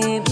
baby.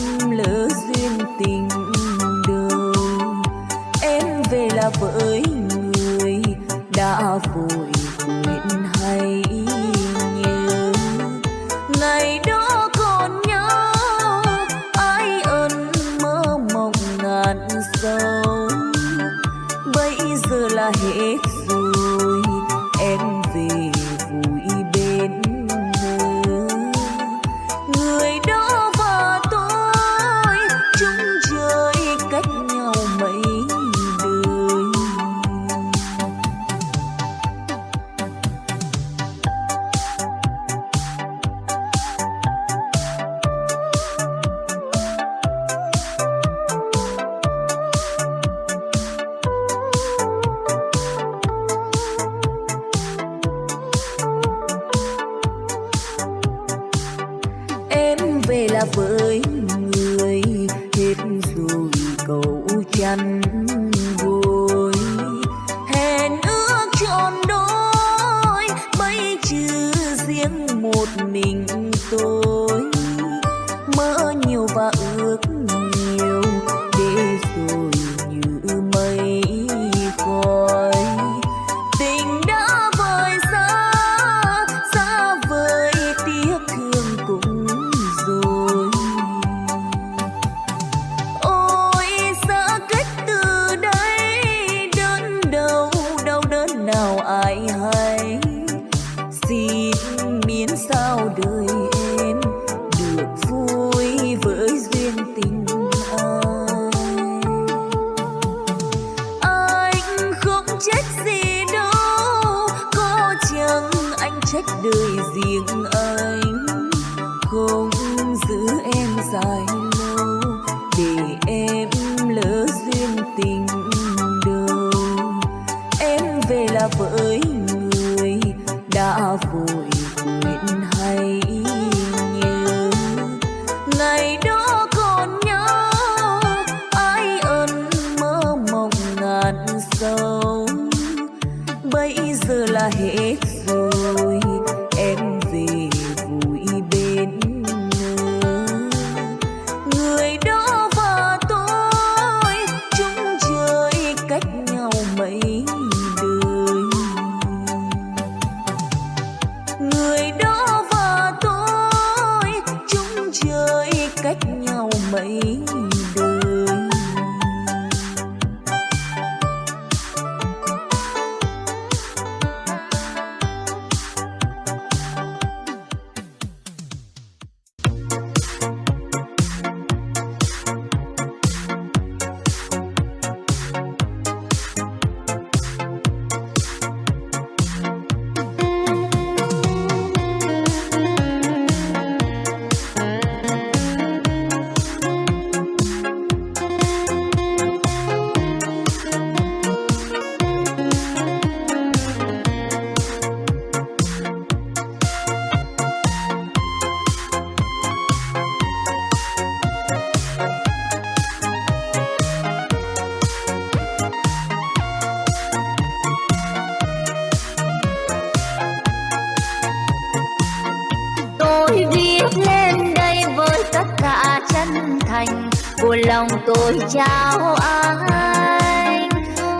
chào anh.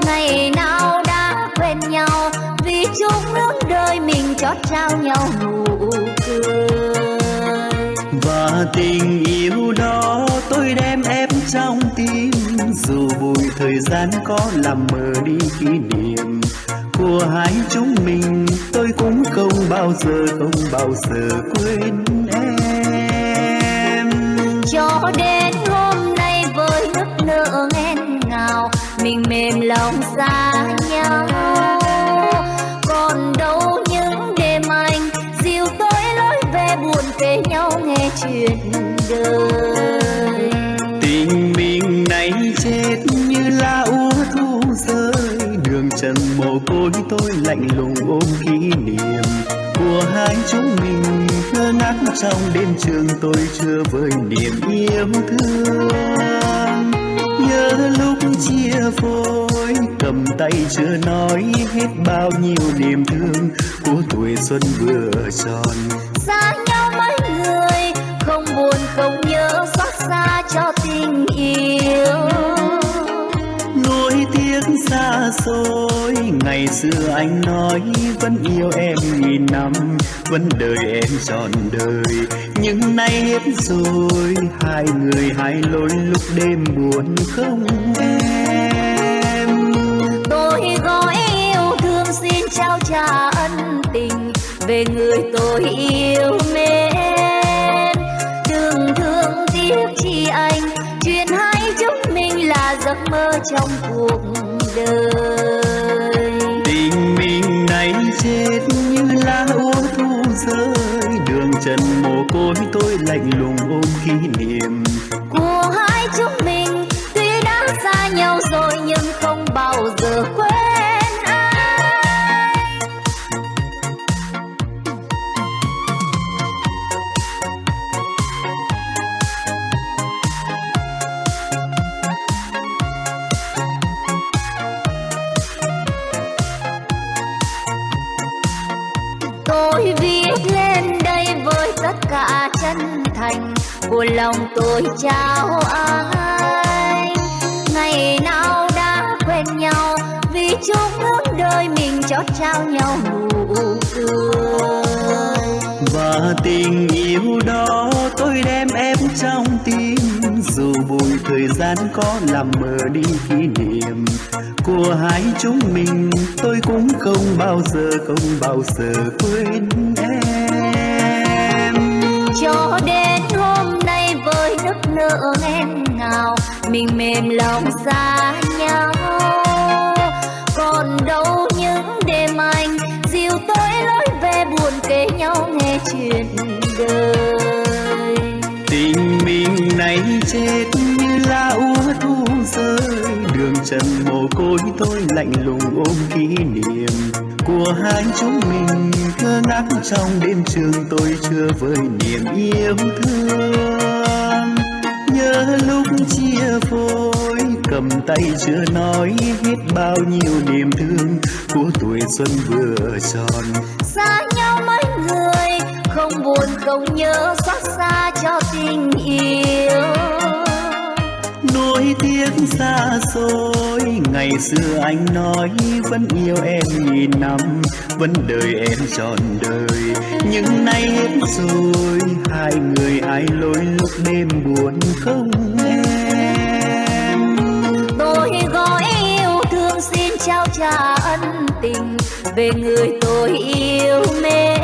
Ngày nào đã quen nhau vì chung nước đời mình chót trao nhau nụ cười. Và tình yêu đó tôi đem em trong tim. Dù bụi thời gian có làm mờ đi kỷ niệm của hai chúng mình tôi cũng không bao giờ không bao giờ quên em. Cho đến đêm lòng xa nhau. Còn đâu những đêm anh, dìu tôi lối về buồn về nhau nghe chuyện đời. Tình mình nay chết như lá úa thu rơi. Đường trần mồ côi tôi lạnh lùng ôm kỷ niệm. Của hai chúng mình ngơ nắng trong đêm trường tôi chưa với niềm yêu thương lúc chia phôi, cầm tay chưa nói hết bao nhiêu niềm thương của tuổi xuân vừa tròn. Xa xôi. Ngày xưa anh nói, vẫn yêu em nghìn năm, vẫn đợi em trọn đời. Nhưng nay hết rồi, hai người hai lối lúc đêm buồn không em. Tôi gói yêu, thương xin trao trả ân tình, về người tôi yêu mến. Đừng thương tiếc chi anh, chuyện hai chúng mình là giấc mơ trong cuộc đời. Tình mình này chết như lá úa thu rơi. Đường trần mồ côi tôi lạnh lùng ôm kỷ niệm. Của lòng tôi trao ai? Ngày nào đã quen nhau, vì chung hướng đời mình chót trao nhau nụ cười. Và tình yêu đó tôi đem em trong tim. Dù bụi thời gian có làm mờ đi kỷ niệm của hai chúng mình, tôi cũng không bao giờ, không bao giờ quên em. Nức nở nghẹn ngào, mình mềm lòng xa nhau. Còn đâu những đêm anh, dìu tôi lối về buồn kể nhau nghe chuyện đời. Tình mình này chết như lá úa thu rơi, đường trần mồ côi tôi lạnh lùng ôm kỷ niệm. Của hai chúng mình ngơ ngác trong đêm trường tôi chưa với niềm yêu thương nhớ lúc chia phôi, cầm tay chưa nói hết bao nhiêu niềm thương của tuổi xuân vừa tròn. Xa nhau mấy người, không buồn không nhớ xót xa cho tình yêu nuối tiếc xa xôi. Ngày xưa anh nói, vẫn yêu em nghìn năm, vẫn đợi em trọn đời. Nhưng nay hết rồi, hai người ai lối lúc đêm buồn không em? Tôi gói yêu thương xin trao trả ân tình, về người tôi yêu mến.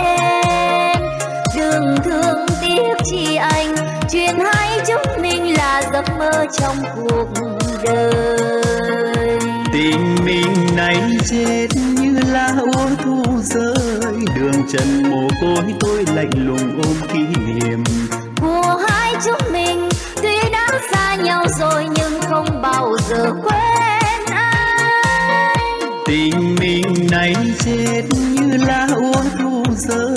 Đừng thương tiếc chi anh chuyện hai chúng mình là giấc mơ trong cuộc đời. Tình mình này chết như lá úa thu rơi đường trần mồ côi tôi lạnh lùng ôm kỷ niệm. Của hai chúng mình tuy đã xa nhau rồi nhưng không bao giờ quên ai. Tình mình này chết như lá úa thu rơi.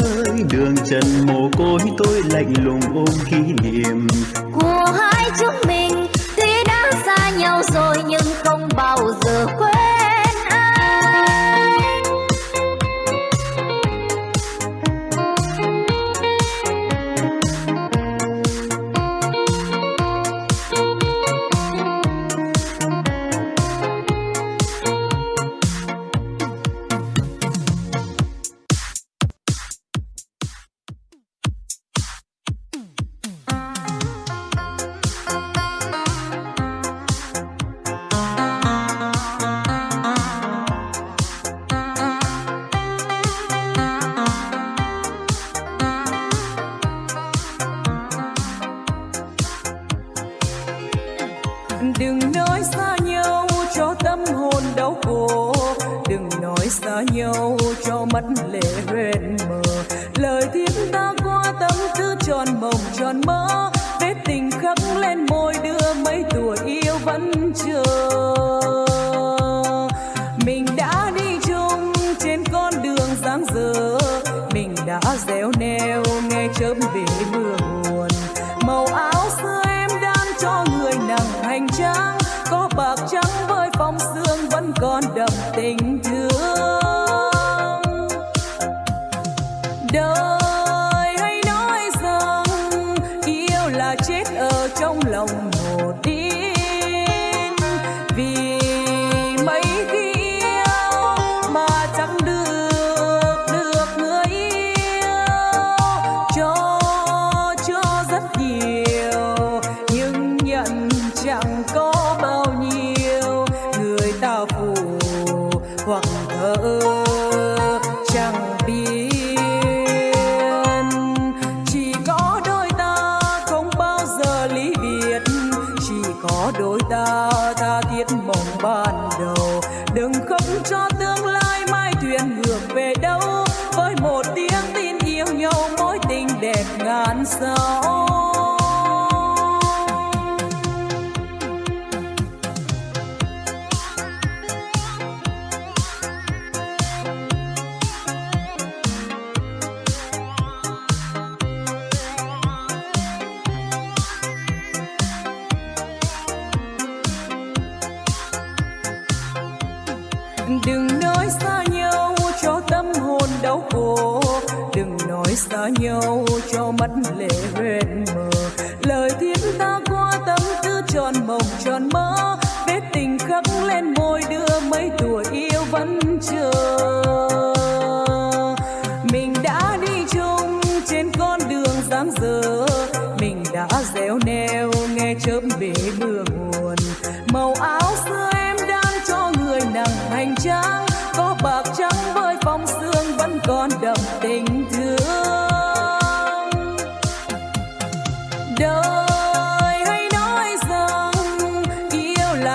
Đường trần mồ côi, tôi lạnh lùng ôm kỷ niệm. Của hai chúng mình, tuy đã xa nhau rồi, nhưng không bao giờ quên.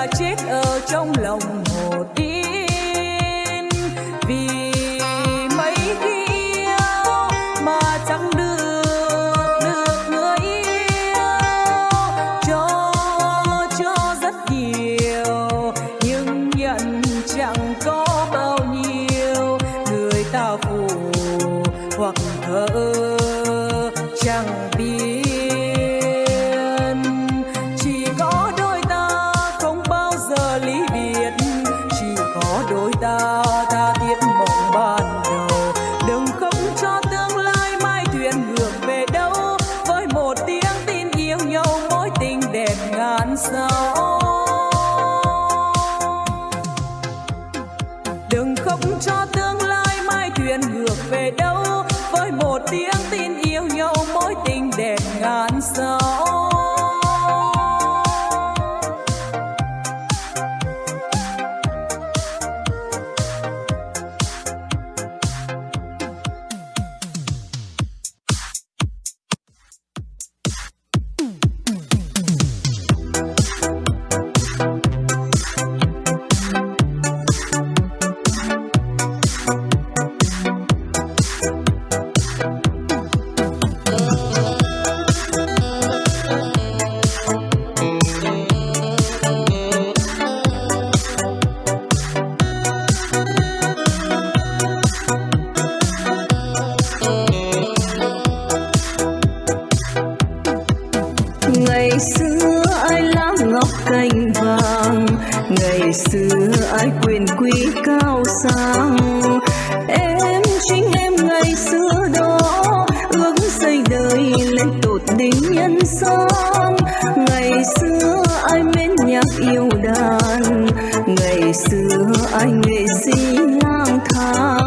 chết ở trong lòng hồ đi ngày xưa ai lá ngọc cành vàng, ngày xưa ai quyền quý cao sang. Em chính em ngày xưa đó, ước xây đời lên tột đỉnh nhân gian. Ngày xưa ai mến nhạc yêu đàn, ngày xưa ai nghệ sĩ lang thang.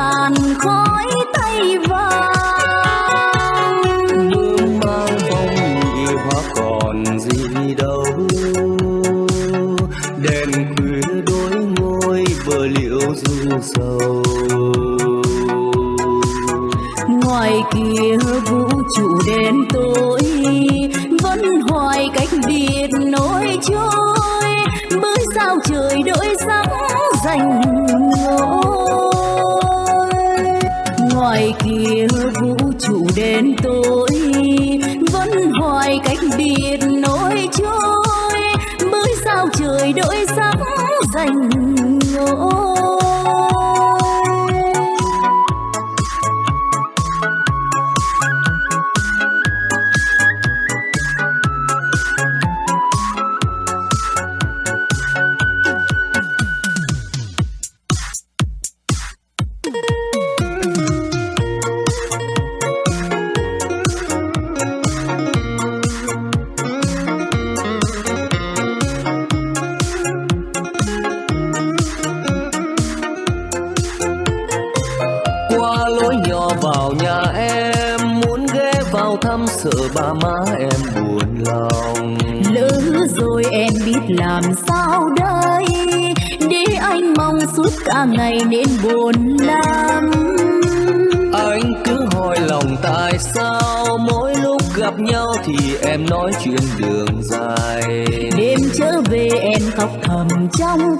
tàn khói tay vàng. Hương mang phong nhị hoa còn gì đâu Đèn khuya đôi môi bờ liễu du sầu Ngoài kia vũ trụ đen tối, Vẫn hoài cách biệt nỗi trôi Bữa sao trời đổi sắc dành vũ trụ đen tối vẫn hoài cách biệt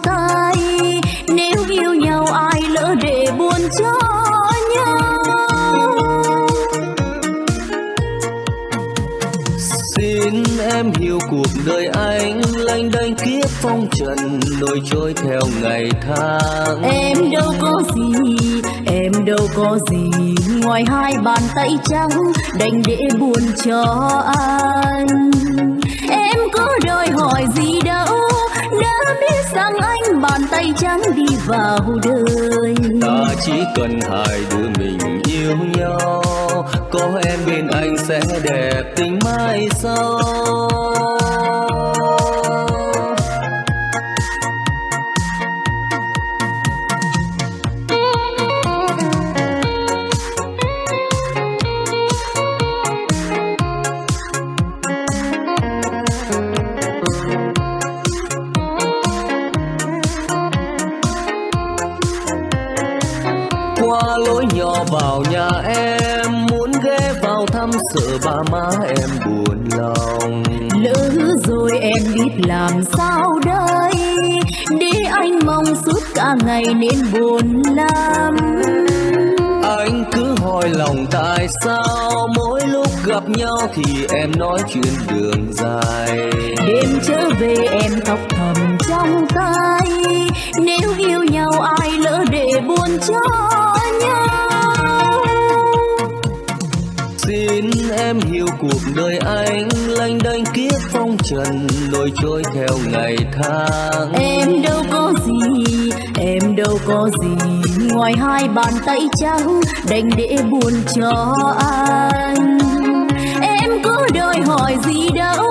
tay. Nếu yêu nhau ai lỡ để buồn cho nhau? Xin em hiểu cuộc đời anh lênh đênh kiếp phong trần nổi trôi theo ngày tháng. Em đâu có gì em đâu có gì ngoài hai bàn tay trắng đành để buồn cho anh. Em có đòi hỏi gì đâu đã biết rằng anh bàn tay trắng đi vào đời. Ta chỉ cần hai đứa mình yêu nhau, có em bên anh sẽ đẹp tình mai sau. Biết làm sao đây. Để anh mong suốt cả ngày nên buồn lắm. Anh cứ hỏi lòng tại sao mỗi lúc gặp nhau thì em nói chuyện đường dài. Đêm trở về em khóc thầm trong tay. Nếu yêu nhau ai lỡ để buồn cho nhau xin em hiểu cuộc đời anh lanh đanh kiếp phong trần, Lôi trôi theo ngày tháng. Em đâu có gì, em đâu có gì, ngoài hai bàn tay trắng đành để buồn cho anh. Em có đòi hỏi gì đâu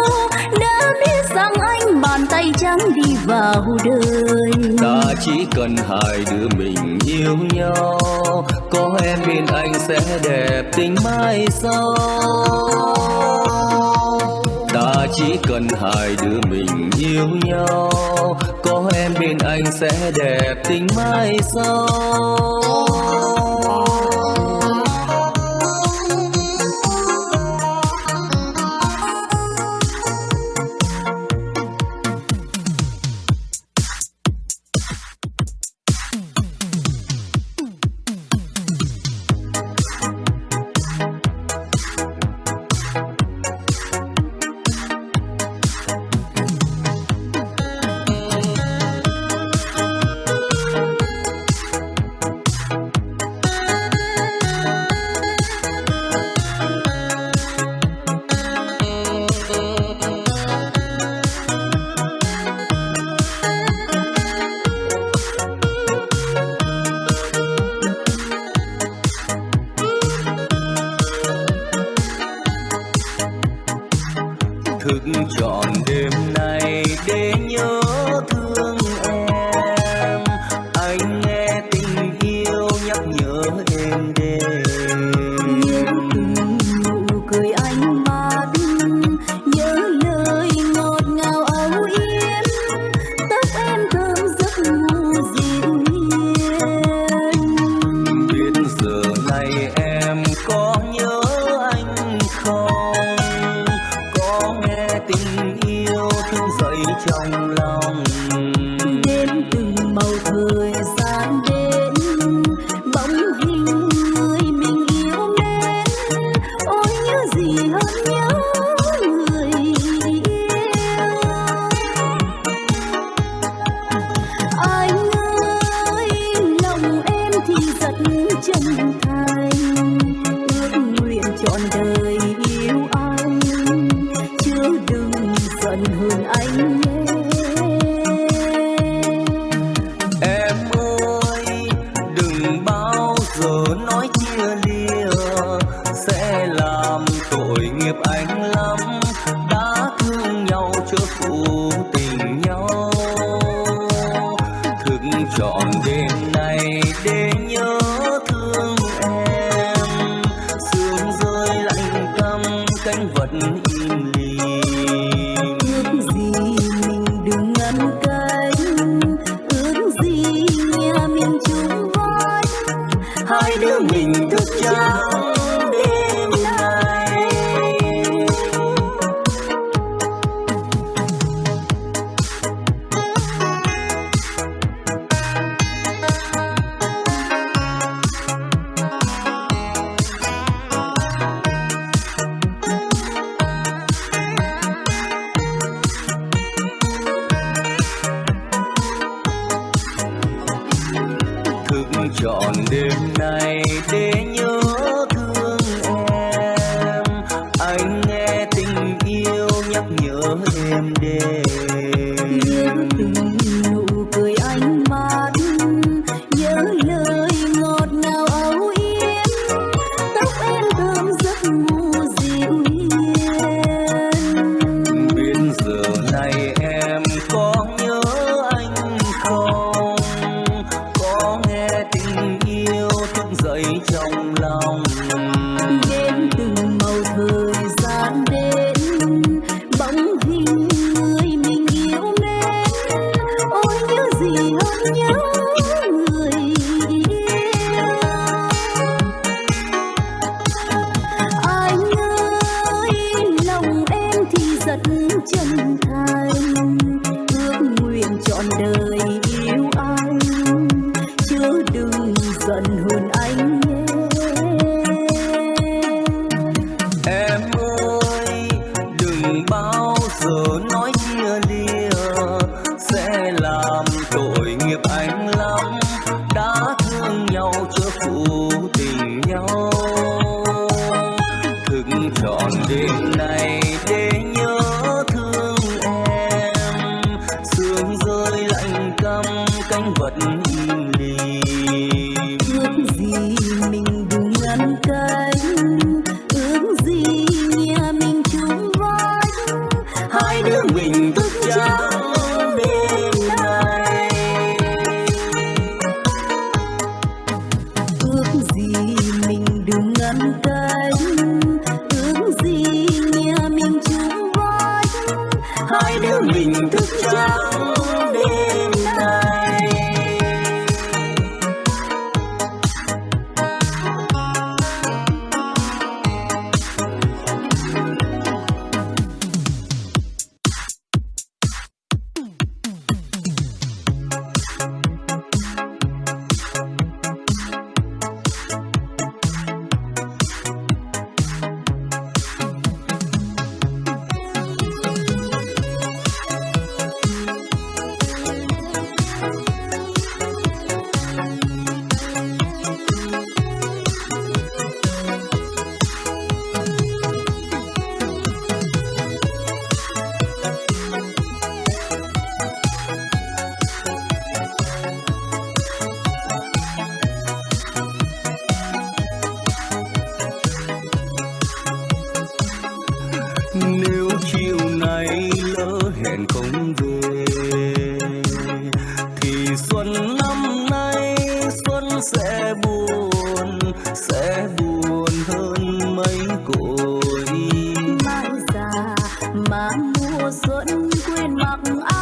biết rằng anh bàn tay trắng đi vào đời. Ta chỉ cần hai đứa mình yêu nhau, có em bên anh sẽ đẹp tình mai sau. Ta chỉ cần hai đứa mình yêu nhau, có em bên anh sẽ đẹp tình mai sau. anh mùa xuân quên mặc áo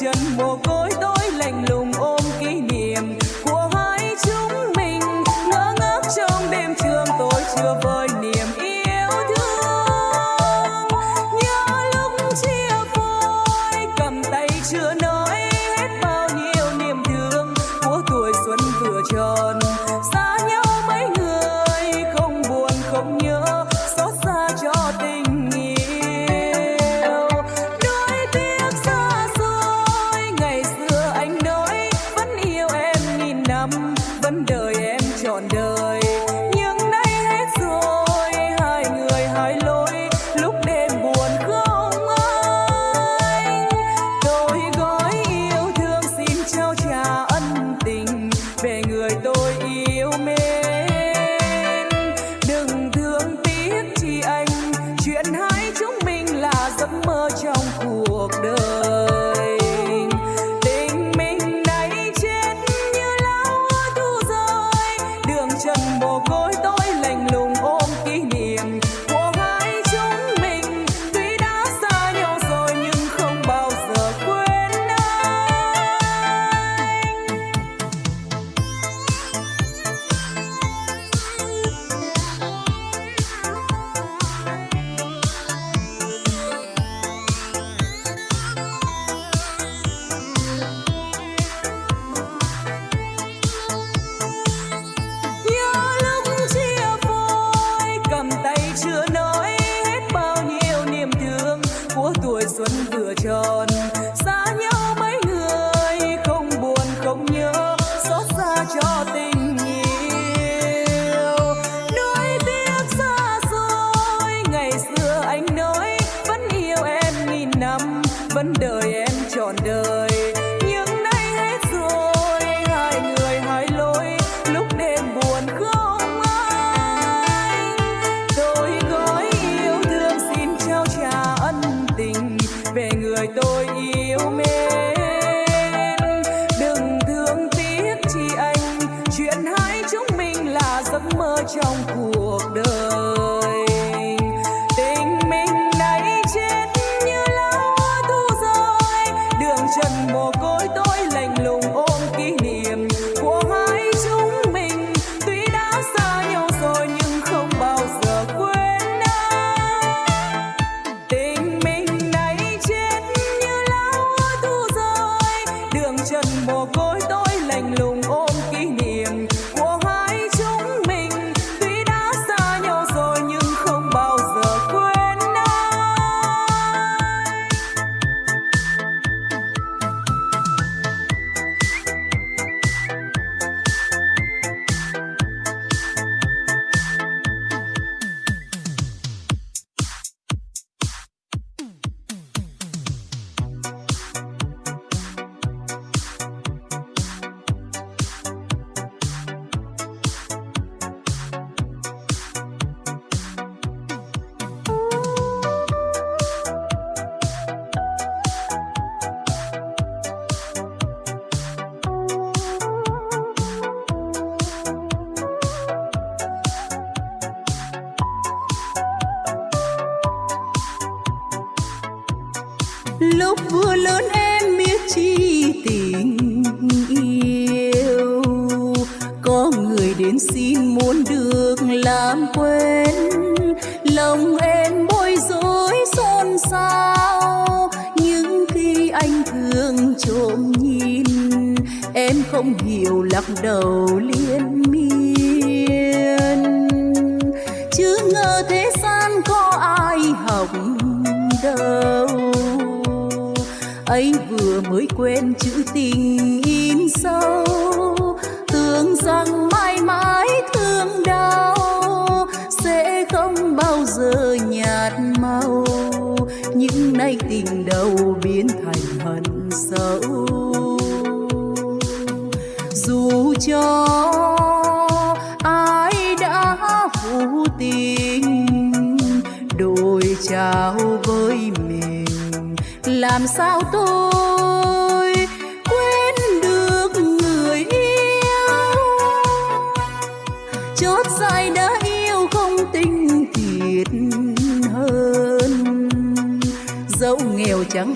chân mồ côi tôi lạnh lùng. của tuổi xuân vừa tròn. sầu liên miên. Chứ ngờ thế gian có ai hỏng đâu. Ấy vừa mới quên chưa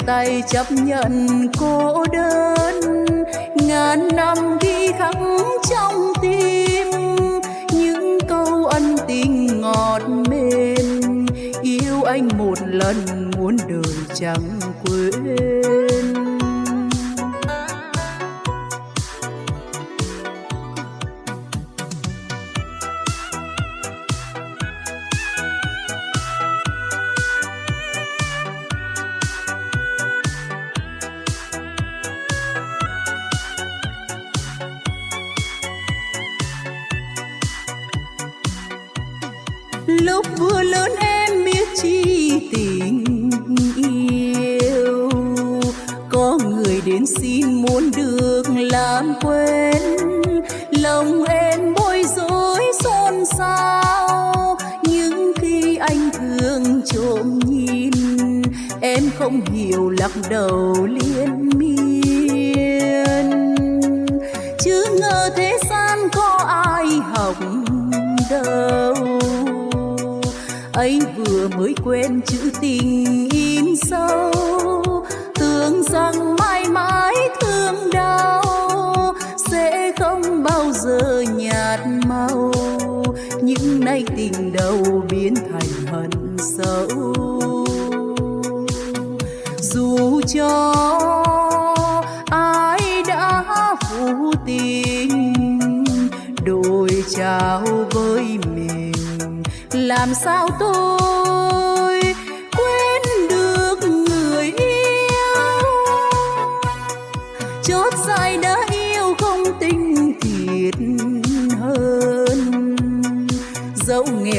tay chấp nhận cô đơn. Ngàn năm ghi khắc trong tim, những câu ân tình ngọt mềm. Yêu anh một lần muốn đời chẳng quên.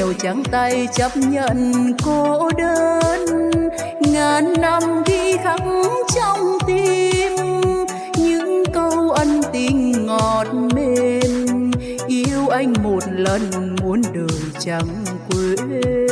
Dẫu trắng tay chấp nhận cô đơn. Ngàn năm ghi khắc trong tim. Những câu ân tình ngọt mềm. Yêu anh một lần muốn đời chẳng quên.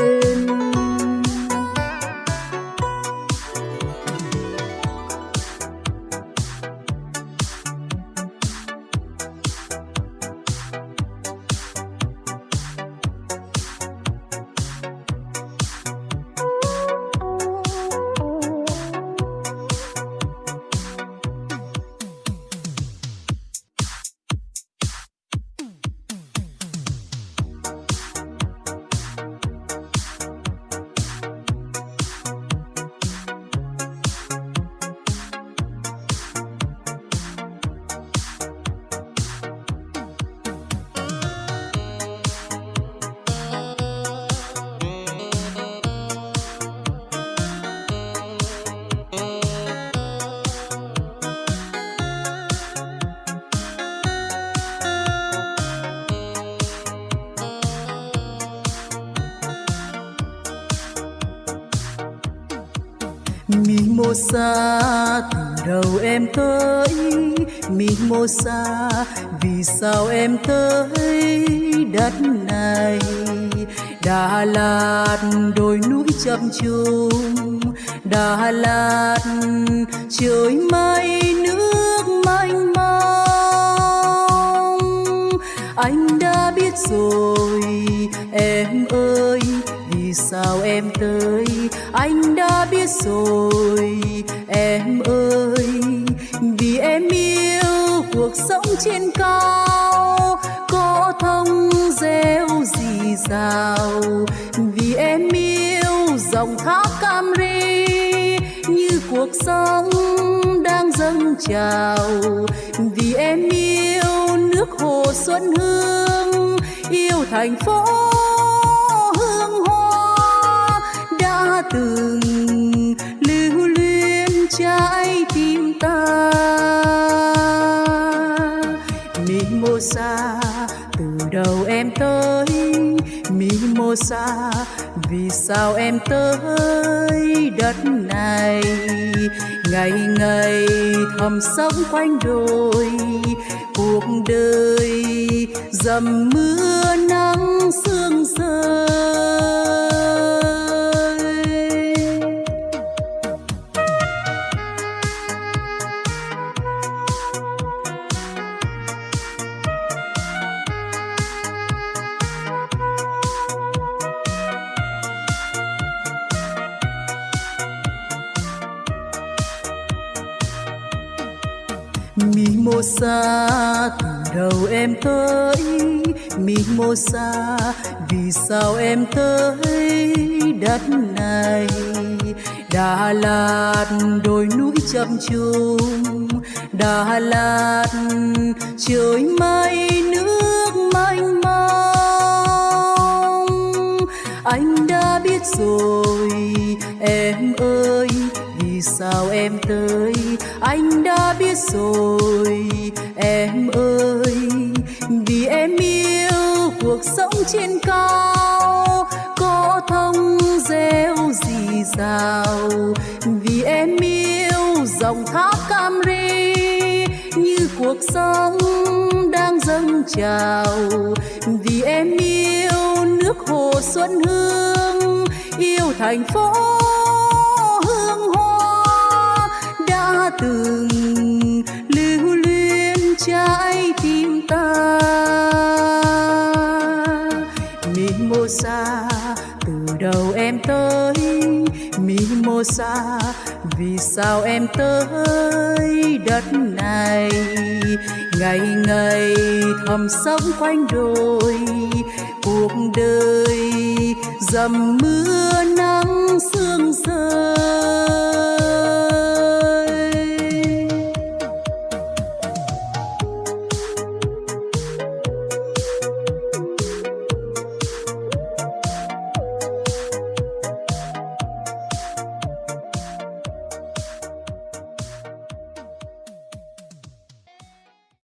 Xa từ đầu em tới Mimosa vì sao em tới đất này? Đà Lạt, đồi núi chập trùng. Đà Lạt, trời mây, nước mênh mông. Anh đã biết rồi, em ơi sao em tới? Anh đã biết rồi. Em ơi, vì em yêu cuộc sống trên cao, có thông reo rì rào vì em yêu dòng thác Camry như cuộc sống đang dâng trào. Vì em yêu nước hồ xuân hương, yêu thành phố từng lưu luyến trái tim ta. Mimosa từ đầu em tới Mimosa vì sao em tới đất này. Ngày ngày thầm sống quanh đồi, cuộc đời dầm mưa nắng sương rơi Mimosa từ đầu em tới. Mimosa, vì sao em tới đất này? Đà Lạt, đồi núi chập trùng. Đà Lạt, trời mây, nước mênh mông. Anh đã biết rồi, em ơi sao em tới? Anh đã biết rồi, em ơi. Vì em yêu cuộc sống trên cao, có thông reo rì rào? Vì em yêu dòng thác Camry như cuộc sống đang dâng trào. Vì em yêu nước hồ xuân hương, yêu thành phố từng lưu luyến trái tim ta. Mimosa từ đầu em tới. Mimosa vì sao em tới đất này. Ngày ngày thầm sống quanh đồi. Cuộc đời dầm mưa nắng sương rơi